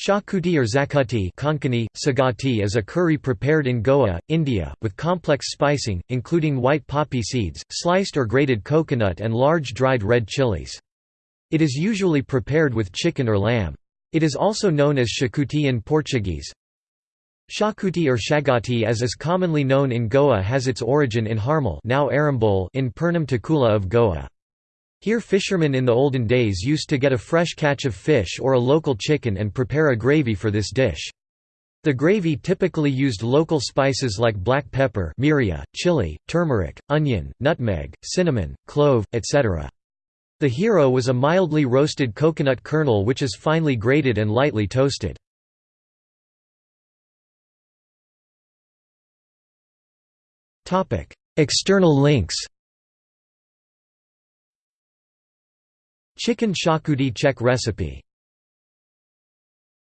Shakuti or zakuti Konkani, sagati is a curry prepared in Goa, India, with complex spicing, including white poppy seeds, sliced or grated coconut and large dried red chilies. It is usually prepared with chicken or lamb. It is also known as shakuti in Portuguese. Shakuti or shagati as is commonly known in Goa has its origin in Harmal now Arambole in Pernem Taluka of Goa. Here fishermen in the olden days used to get a fresh catch of fish or a local chicken and prepare a gravy for this dish. The gravy typically used local spices like black pepper miria, chili, turmeric, onion, nutmeg, cinnamon, clove, etc. The hero was a mildly roasted coconut kernel which is finely grated and lightly toasted. External links Chicken shakuti Czech recipe